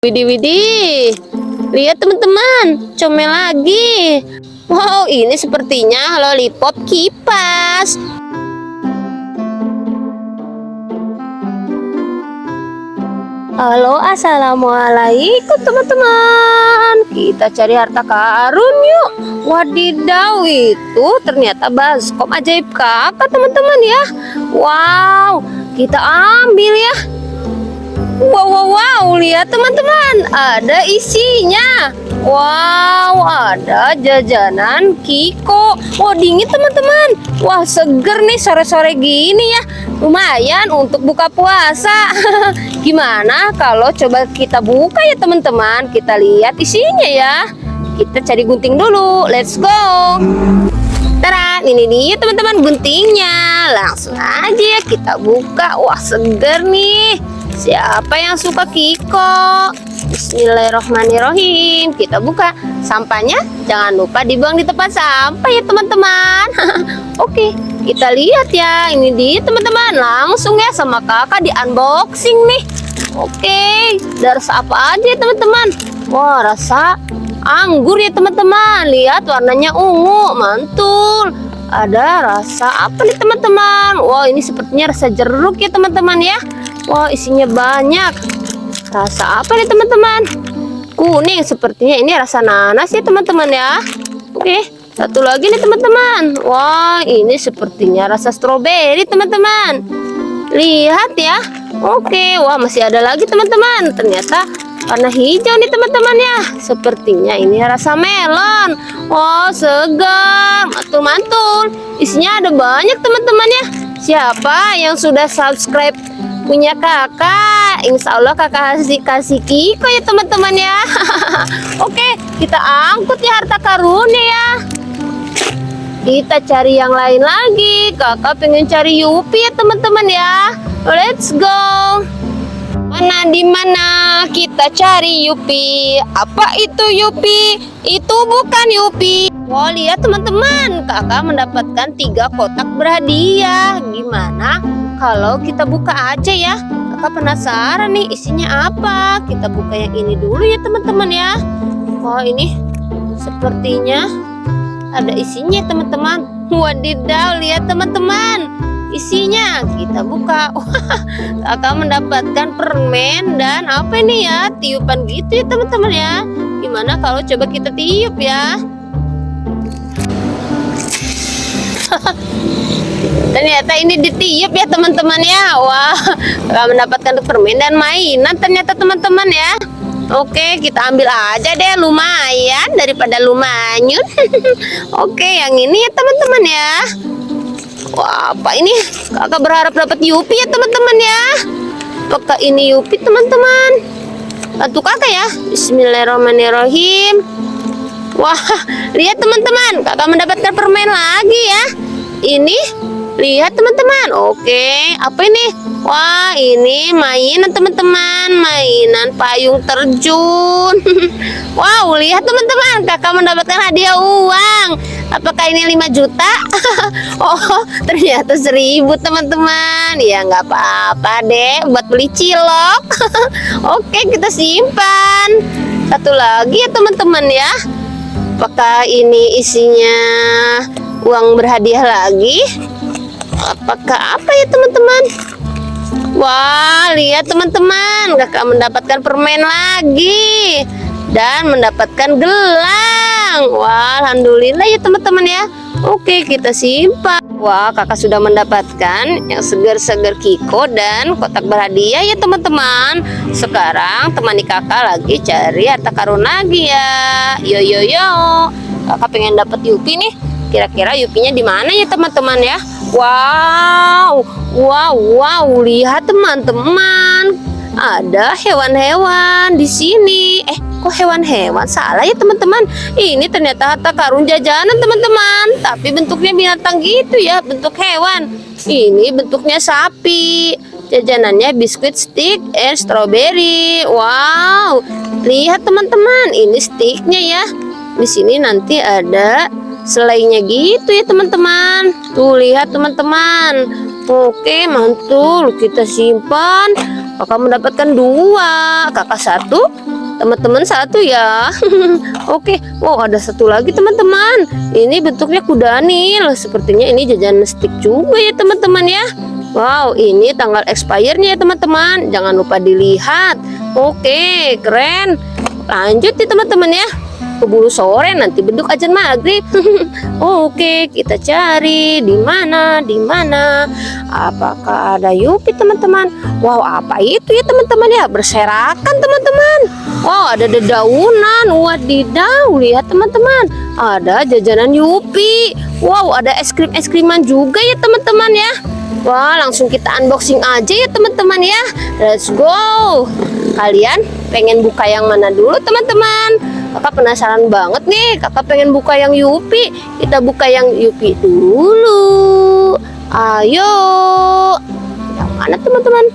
Widih, widih. Lihat teman-teman, comel lagi. Wow, ini sepertinya lollipop kipas. Halo, assalamualaikum teman-teman. Kita cari harta karun yuk. Wadidaw, itu ternyata baskom ajaib kakak teman-teman ya. Wow, kita ambil ya. Wow, wow, wow, lihat teman-teman, ada isinya. Wow, ada jajanan Kiko. Wah, dingin teman-teman. Wah, seger nih sore-sore gini ya. Lumayan untuk buka puasa. Gimana kalau coba kita buka ya teman-teman? Kita lihat isinya ya. Kita cari gunting dulu. Let's go. Tara, ini dia teman-teman guntingnya. Langsung aja kita buka. Wah, seger nih. Siapa yang suka Kiko? Bismillahirrahmanirrahim. Kita buka sampahnya. Jangan lupa dibuang di tempat sampah ya teman-teman. Oke, kita lihat ya. Ini dia teman-teman. Langsung ya sama kakak di unboxing nih. Oke, dari apa aja teman-teman? Wah, rasa anggur ya teman-teman. Lihat warnanya ungu, mantul. Ada rasa apa nih teman-teman? Wah, ini sepertinya rasa jeruk ya teman-teman ya. Wah, isinya banyak. Rasa apa nih teman-teman? Kuning sepertinya ini rasa nanas ya teman-teman ya. Oke, satu lagi nih teman-teman. Wah, ini sepertinya rasa stroberi teman-teman. Lihat ya. Oke, wah masih ada lagi teman-teman. Ternyata warna hijau nih teman-teman ya. Sepertinya ini rasa melon. Wah, segar, mantul-mantul. Isinya ada banyak teman-teman ya. Siapa yang sudah subscribe punya kakak. Insya Allah kakak kasih kasih Kiko ya teman-teman ya. Oke kita angkut ya harta karunnya ya. Kita cari yang lain lagi. Kakak pengen cari Yupi ya teman-teman ya. Let's go. Mana di mana? Kita cari Yupi. Apa itu Yupi? Itu bukan Yupi Wow lihat teman-teman. Kakak mendapatkan tiga kotak berhadiah. Gimana? Kalau kita buka aja ya. Kakak penasaran nih isinya apa? Kita buka yang ini dulu ya teman-teman ya. Oh ini sepertinya ada isinya teman-teman. Wadidaw lihat teman-teman. Isinya kita buka. Kakak mendapatkan permen dan apa ini ya? Tiupan gitu ya teman-teman ya. Gimana kalau coba kita tiup ya ternyata ini ditiup ya teman-teman ya. Wah gak mendapatkan permen dan mainan ternyata teman-teman ya. Oke kita ambil aja deh lumayan daripada lumayan Oke yang ini ya teman-teman ya. Wah apa ini? Kakak berharap dapat Yupi ya teman-teman ya? Apakah ini Yupi teman-teman? Bantu kakak ya. Bismillahirrahmanirrahim Wah lihat teman-teman kakak mendapatkan permen lagi ya Ini Lihat teman-teman. Oke, apa ini? Wah, ini mainan teman-teman, mainan payung terjun. wow, lihat teman-teman, kakak mendapatkan hadiah uang. Apakah ini 5 juta? oh, ternyata seribu teman-teman. Ya nggak apa-apa deh, buat beli cilok. Oke, kita simpan. Satu lagi ya teman-teman ya. Apakah ini isinya uang berhadiah lagi? apakah apa ya teman-teman? Wah lihat teman-teman. Kakak mendapatkan permen lagi dan mendapatkan gelang. Wah Alhamdulillah ya teman-teman ya. Oke kita simpan Wah kakak sudah mendapatkan yang segar-segar Kiko dan kotak berhadiah ya teman-teman. Sekarang temani kakak lagi cari harta karun lagi ya Yo yo yo. Kakak pengen dapat Yupi nih. Kira-kira Yupinya di mana ya teman-teman ya? Wow, wow, wow, lihat teman-teman. Ada hewan-hewan di sini. Eh, kok hewan-hewan? Salah ya teman-teman. Ini ternyata harta karun jajanan teman-teman. Tapi bentuknya binatang gitu ya, bentuk hewan. Ini bentuknya sapi. Jajanannya biskuit stick and strawberry. Wow, lihat teman-teman. Ini sticknya ya. Di sini nanti ada selainya gitu ya teman-teman tuh lihat teman-teman oke mantul kita simpan kakak mendapatkan dua kakak satu teman-teman satu ya. Oke wow ada satu lagi teman-teman. Ini bentuknya kuda nil sepertinya ini jajan stick juga ya teman-teman ya. Wow ini tanggal expirednya ya teman-teman. Jangan lupa dilihat. Oke keren. Lanjut ya teman-teman ya keburu sore nanti bentuk ajan maghrib. Oke, kita cari di mana, di mana. Apakah ada Yupi teman-teman? Wow, apa itu ya teman-teman ya? Berserakan teman-teman. Wow, ada dedaunan. Wadidaw, lihat teman-teman. Ada jajanan Yupi. Wow, ada es krim es kriman juga ya teman-teman ya. Wah, langsung kita unboxing aja ya teman-teman ya. Let's go. Kalian pengen buka yang mana dulu teman-teman? kakak penasaran banget nih kakak pengen buka yang Yupi. Kita buka yang Yupi dulu. Ayo. Yang mana teman-teman?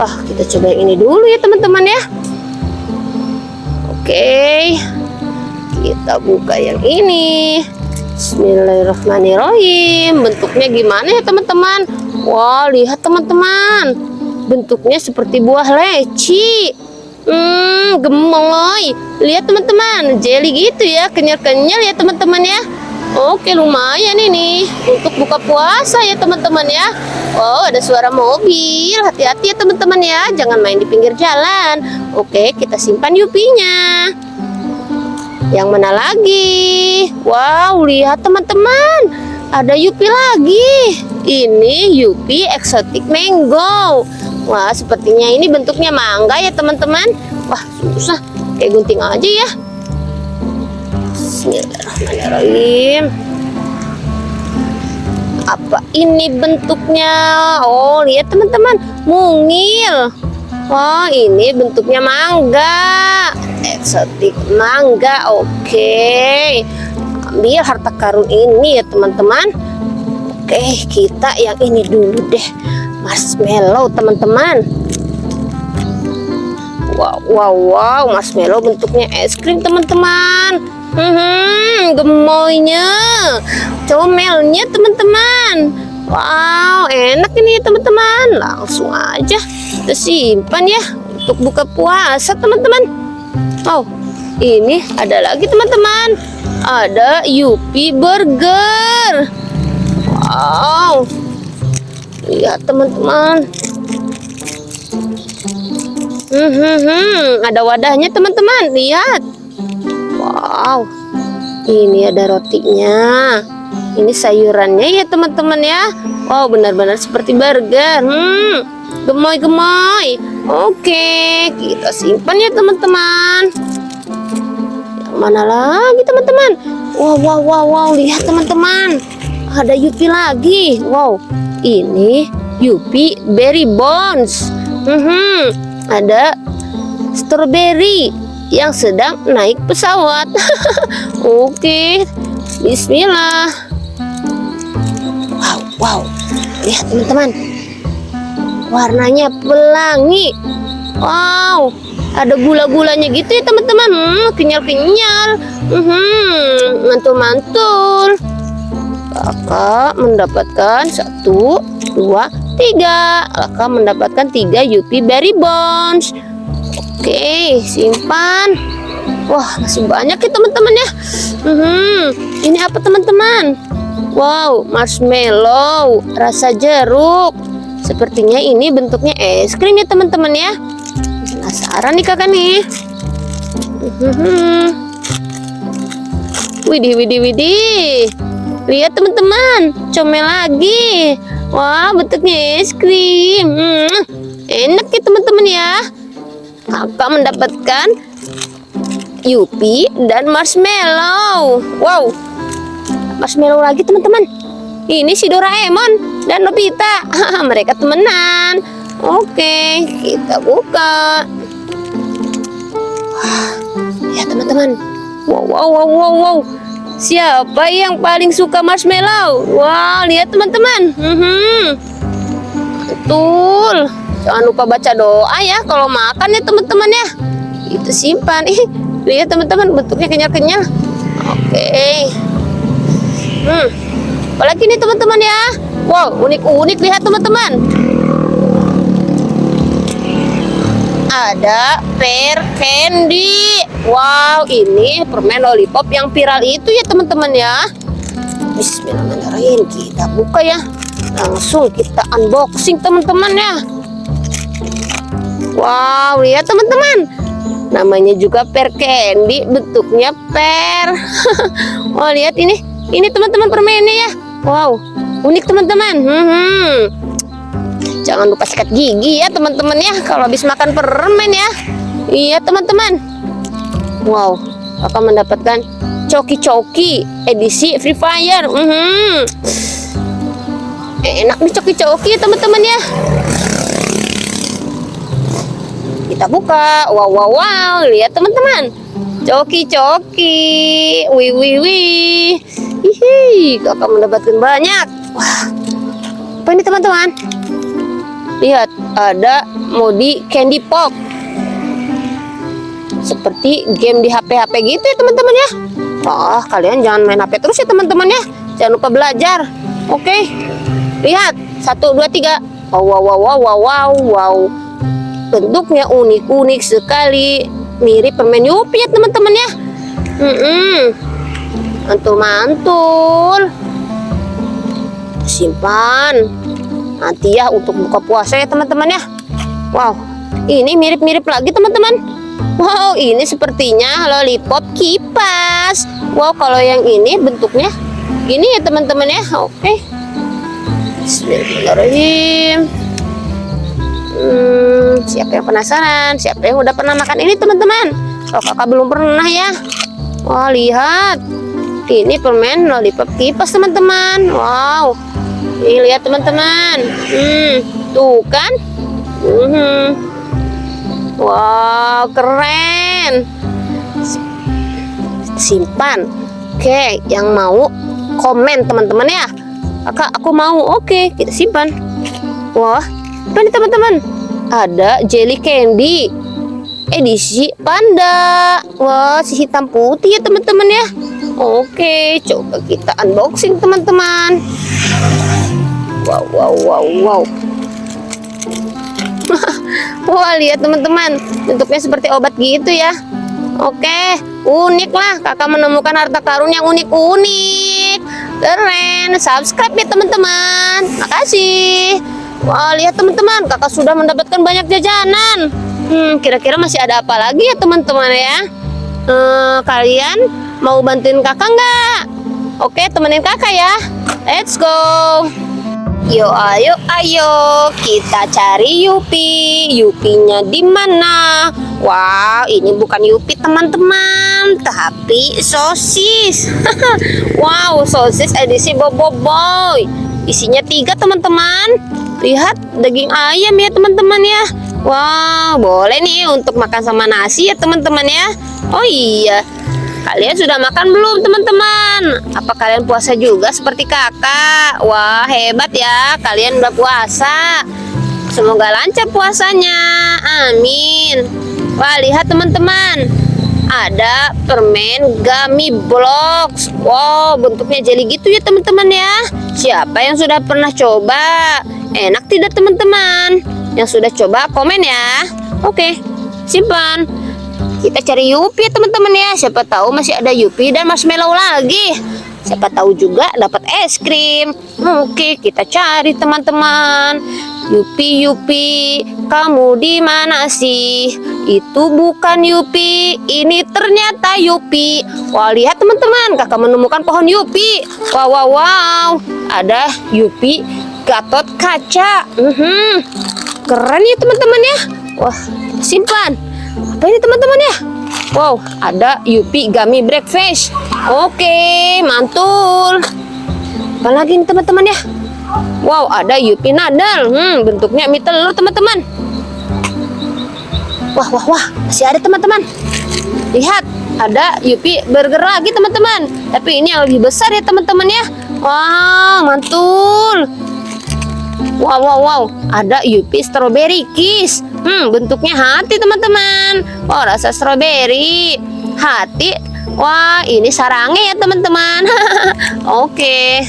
Wah kita coba yang ini dulu ya teman-teman ya. Oke. Kita buka yang ini. Bismillahirrahmanirrahim. Bentuknya gimana ya teman-teman? Wah lihat teman-teman bentuknya seperti buah leci Hmm, gemoy. Lihat teman-teman, jelly gitu ya, kenyal-kenyal ya teman-teman ya. Oke, lumayan ini untuk buka puasa ya teman-teman ya. Oh, ada suara mobil. Hati-hati ya teman-teman ya, jangan main di pinggir jalan. Oke, kita simpan yupinya. Yang mana lagi? Wow, lihat teman-teman. Ada yupi lagi. Ini yupi eksotik mango. Wah, sepertinya ini bentuknya mangga ya teman-teman. Wah, susah. Kayak gunting aja ya. Bismillahirrahmanirrahim. Apa ini bentuknya? Oh, lihat teman-teman. Mungil. Wah, ini bentuknya mangga. Eksotik mangga. Oke. Ambil harta karun ini ya teman-teman. Oke, kita yang ini dulu deh marshmallow teman-teman. Wow wow wow. Marshmallow bentuknya es krim teman-teman. Hmm, gemoynya. Comelnya teman-teman. Wow enak ini teman-teman. Langsung aja kita simpan ya untuk buka puasa teman-teman. Oh ini ada lagi teman-teman. Ada Yupi Burger. Wow lihat teman-teman. Hmm, hmm, hmm. ada wadahnya teman-teman. Lihat. Wow. Ini ada rotinya. Ini sayurannya ya teman-teman ya. Wow benar-benar seperti burger. Hmm. Gemoy-gemoy. Oke kita simpan ya teman-teman. Mana lagi teman-teman? Wow wow wow wow. Lihat teman-teman. Ada Yupi lagi. Wow ini Yupi Berry Bones. Hmm, ada strawberry yang sedang naik pesawat. Oke, Bismillah. Wow, wow, lihat teman-teman, warnanya pelangi. Wow, ada gula-gulanya gitu ya teman-teman. Hmm, kenyal-kenyal. Hmm, mantul-mantul kakak mendapatkan satu dua tiga. Kakak mendapatkan tiga Yupi Berry Bones oke simpan. Wah masih banyak ya teman-teman ya. Hmm, ini apa teman-teman? Wow marshmallow rasa jeruk. Sepertinya ini bentuknya es krim ya teman-teman ya. Penasaran nih kakak nih. Hmm. widih widih widih Lihat teman-teman, comel lagi. Wah, bentuknya es krim. Hmm, enak ya teman-teman ya. Kakak mendapatkan Yupi dan marshmallow. Wow, marshmallow lagi teman-teman. Ini si Doraemon dan Nobita. Mereka temenan. Oke, kita buka. Wah, ya teman-teman. Wow, wow, wow, wow, wow. Siapa yang paling suka marshmallow? Wah, lihat teman-teman. Hmm, betul. Jangan lupa baca doa ya kalau makan ya teman-teman ya. Itu simpan. Ih, lihat teman-teman bentuknya kenyal-kenyal. Oke. Hmm. Apalagi nih teman-teman ya. Wow, unik-unik lihat teman-teman. ada pear candy. Wow, ini permen lollipop yang viral itu ya teman-teman ya. Bismillahirrahmanirrahim. Kita buka ya. Langsung kita unboxing teman-teman ya. Wow, lihat teman-teman. Namanya juga pear candy, bentuknya pear. oh, lihat ini. Ini teman-teman permennya ya. Wow, unik teman-teman. Hmm. Jangan lupa sikat gigi ya teman-teman ya kalau habis makan permen ya. Iya teman-teman. Wow, akan mendapatkan coki-coki edisi Free Fire. Mm -hmm. Enak nih coki-coki teman-teman ya. Kita buka. Wow, wow, wow. Lihat teman-teman. Coki-coki. Wih, wih, wih. Hihi, kakak mendapatkan banyak. Wah, apa ini teman-teman? Lihat, ada modi Candy Pop. Seperti game di HP-HP gitu ya teman-teman ya. Oh, kalian jangan main HP terus ya teman-teman ya. Jangan lupa belajar. Oke. Lihat, satu, dua, tiga. Wow, wow, wow, wow, wow, wow. Bentuknya unik-unik sekali. Mirip permen Yupi ya teman-teman ya. Hmm, -mm. mantul-mantul. Simpan nanti ya untuk buka puasa ya teman-teman ya wow ini mirip-mirip lagi teman-teman wow ini sepertinya lollipop kipas. Wow kalau yang ini bentuknya gini ya teman-teman ya. Oke. Bismillahirrahmanirrahim. Hmm, siapa yang penasaran? Siapa yang udah pernah makan ini teman-teman? Kalau kakak belum pernah ya. Wah lihat. Ini permen lollipop kipas teman-teman. Wow. Nih lihat teman-teman. Hmm, tuh kan? Hmm. Wow, keren. Simpan. Oke, yang mau komen teman-teman ya. Kakak, aku mau. Oke, kita simpan. Wah, apa nih teman-teman? Ada jelly candy edisi panda. Wah, si hitam putih ya teman-teman ya. Oke, coba kita unboxing teman-teman. Wow, wow, wow, wow. Wah, lihat teman-teman. Bentuknya seperti obat gitu ya. Oke, unik lah. Kakak menemukan harta karun yang unik-unik. Keren. Subscribe ya teman-teman. Makasih. Wah, lihat teman-teman. Kakak sudah mendapatkan banyak jajanan. Hmm, kira-kira masih ada apa lagi ya teman-teman ya? Hmm, kalian Mau bantuin kakak nggak? Oke, temenin kakak ya. Let's go. Yo, ayo, ayo, kita cari Yupi. Yupinya di mana? Wow, ini bukan Yupi teman-teman, tapi sosis. wow, sosis edisi Bobo Boy. Isinya tiga teman-teman. Lihat daging ayam ya teman-teman ya. Wow, boleh nih untuk makan sama nasi ya teman-teman ya. Oh iya, Kalian sudah makan belum teman-teman? Apa kalian puasa juga seperti kakak? Wah hebat ya, kalian udah puasa. Semoga lancar puasanya, amin. Wah lihat teman-teman, ada permen gummy blocks. Wow bentuknya jelly gitu ya teman-teman ya. Siapa yang sudah pernah coba? Enak tidak teman-teman? Yang sudah coba komen ya. Oke, simpan. Kita cari Yupi teman-teman ya. Siapa tahu masih ada Yupi dan marshmallow lagi. Siapa tahu juga dapat es krim. Oke, kita cari teman-teman. Yupi, Yupi, kamu di mana sih? Itu bukan Yupi, ini ternyata Yupi. Wah, lihat teman-teman, kakak menemukan pohon Yupi. Wow, wow, wow. Ada Yupi Gatot kaca. Uh -huh. Keren ya teman-teman ya. Wah, simpan apa ini teman-teman ya? Wow ada Yupi Gummy Breakfast. Oke mantul. Apa lagi nih teman-teman ya? Wow ada Yupi Nadal hmm bentuknya mie telur teman-teman. Wah wah wah masih ada teman-teman. Lihat ada Yupi burger lagi teman-teman. Tapi ini yang lebih besar ya teman-teman ya. Wah mantul. Wow, wow, wow. Ada Yupi Strawberry Kiss. Hmm, bentuknya hati, teman-teman. Oh, rasa strawberry. Hati. Wah, ini sarange ya, teman-teman. Oke.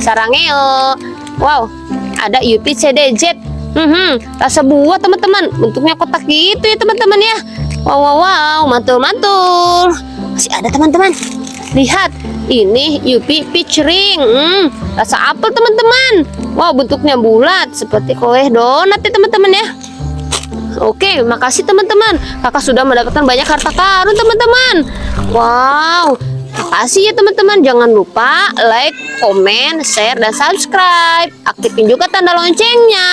Sarangeo. Wow, ada Yupi CDZ. Hmm, rasa buah teman-teman. Bentuknya kotak gitu ya teman-teman ya. Wow, wow, wow, mantul, mantul. Masih ada teman-teman. Lihat, ini Yupi Peach Ring. Hmm, rasa apel teman-teman. Wow, bentuknya bulat seperti kue donat ya teman-teman ya. Oke, makasih teman-teman. Kakak sudah mendapatkan banyak harta karun teman-teman. Wow, makasih ya teman-teman. Jangan lupa like, komen, share, dan subscribe. Aktifin juga tanda loncengnya.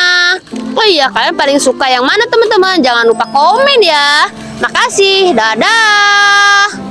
Oh iya, kalian paling suka yang mana teman-teman? Jangan lupa komen ya. Makasih, dadah.